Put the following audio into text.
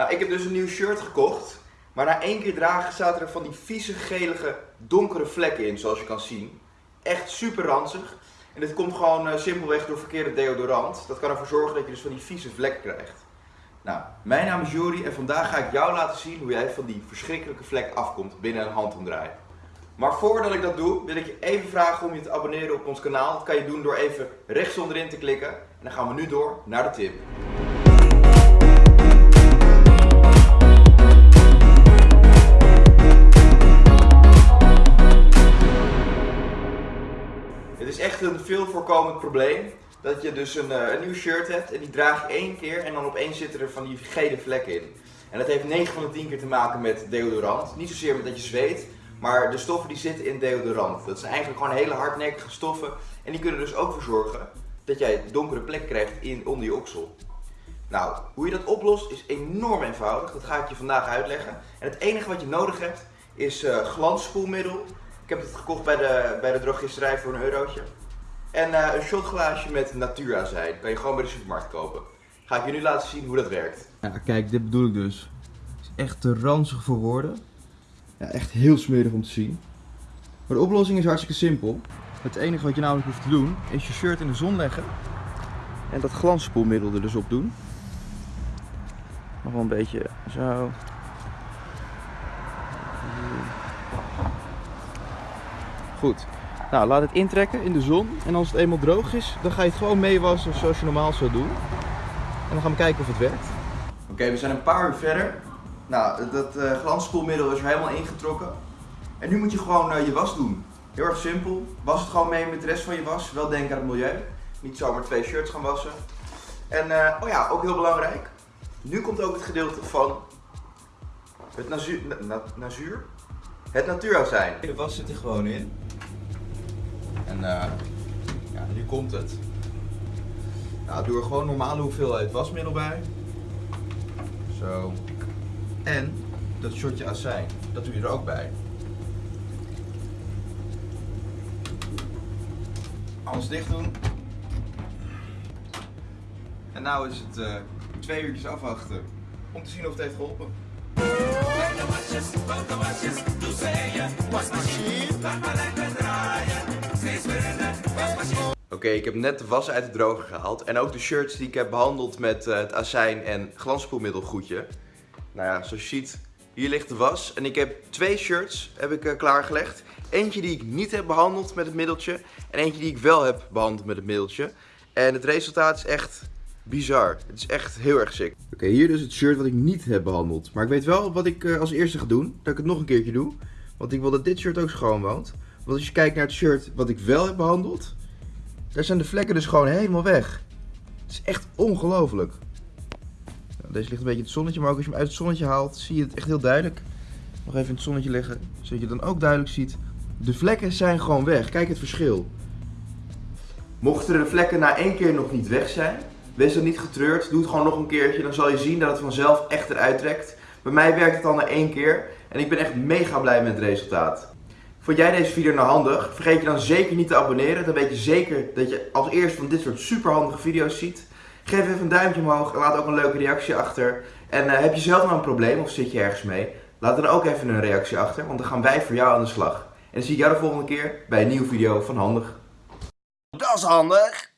Nou, ik heb dus een nieuw shirt gekocht. Maar na één keer dragen zaten er van die vieze, gelige, donkere vlekken in, zoals je kan zien. Echt super ranzig. En dit komt gewoon uh, simpelweg door verkeerde deodorant. Dat kan ervoor zorgen dat je dus van die vieze vlekken krijgt. Nou, mijn naam is Jori en vandaag ga ik jou laten zien hoe jij van die verschrikkelijke vlek afkomt binnen een handomdraai. Maar voordat ik dat doe, wil ik je even vragen om je te abonneren op ons kanaal. Dat kan je doen door even rechts onderin te klikken. En dan gaan we nu door naar de tip. Het is echt een veel voorkomend probleem. Dat je dus een, eh, een nieuw shirt hebt en die draag je één keer en dan opeens zitten er van die gele vlekken in. En dat heeft 9 van de 10 keer te maken met deodorant. Niet zozeer met dat je zweet, maar de stoffen die zitten in deodorant. Dat zijn eigenlijk gewoon hele hardnekkige stoffen. En die kunnen dus ook voor zorgen dat jij donkere plek krijgt in, onder je oksel. Nou, hoe je dat oplost is enorm eenvoudig. Dat ga ik je vandaag uitleggen. En het enige wat je nodig hebt is uh. Ik heb het gekocht bij de, bij de drogisterij voor een eurotje. En uh, een shotglaasje met natuurazijn. Kan je gewoon bij de supermarkt kopen. Ga ik je nu laten zien hoe dat werkt. Ja, kijk, dit bedoel ik dus. Het is echt te ranzig voor woorden. Ja, echt heel smerig om te zien. Maar de oplossing is hartstikke simpel. Het enige wat je namelijk hoeft te doen, is je shirt in de zon leggen. En dat glansspoelmiddel er dus op doen. Nog wel een beetje zo. Goed. Nou, laat het intrekken in de zon. En als het eenmaal droog is, dan ga je het gewoon meewassen zoals je normaal zou doen. En dan gaan we kijken of het werkt. Oké, we zijn een paar uur verder. Nou, dat uh, glansspoelmiddel is er helemaal ingetrokken. En nu moet je gewoon uh, je was doen. Heel erg simpel. Was het gewoon mee met de rest van je was. Wel denken aan het milieu. Niet zomaar twee shirts gaan wassen. En uh, oh ja, ook heel belangrijk. Nu komt ook het gedeelte van het nazuur. Na, nazuur? Het natuurazijn. De was zit er gewoon in. En ja, nu komt het. Nou, doe er gewoon normale hoeveelheid wasmiddel bij. Zo. En dat shotje azijn, dat doe je er ook bij. Alles dicht doen. En nou is het uh, twee uurtjes afwachten om te zien of het heeft geholpen. Oké, ik heb net de was uit de droger gehaald. En ook de shirts die ik heb behandeld met uh, het azijn en glansspoelmiddelgoedje. Nou ja, zoals je ziet, hier ligt de was. En ik heb twee shirts heb ik, uh, klaargelegd. Eentje die ik niet heb behandeld met het middeltje. En eentje die ik wel heb behandeld met het middeltje. En het resultaat is echt bizar. Het is echt heel erg sick. Oké, hier dus het shirt wat ik niet heb behandeld. Maar ik weet wel wat ik uh, als eerste ga doen. Dat ik het nog een keertje doe. Want ik wil dat dit shirt ook schoon woont. Want als je kijkt naar het shirt wat ik wel heb behandeld. Daar zijn de vlekken dus gewoon helemaal weg. Het is echt ongelooflijk. Deze ligt een beetje in het zonnetje, maar ook als je hem uit het zonnetje haalt, zie je het echt heel duidelijk. Nog even in het zonnetje leggen, zodat je dan ook duidelijk ziet. De vlekken zijn gewoon weg. Kijk het verschil. Mochten de vlekken na één keer nog niet weg zijn, wees dan niet getreurd. Doe het gewoon nog een keertje, dan zal je zien dat het vanzelf echt eruit trekt. Bij mij werkt het al na één keer en ik ben echt mega blij met het resultaat. Vond jij deze video nou handig? Vergeet je dan zeker niet te abonneren. Dan weet je zeker dat je als eerste van dit soort super handige video's ziet. Geef even een duimpje omhoog en laat ook een leuke reactie achter. En uh, heb je zelf nou een probleem of zit je ergens mee? Laat dan ook even een reactie achter, want dan gaan wij voor jou aan de slag. En dan zie ik jou de volgende keer bij een nieuwe video van Handig. Dat is handig!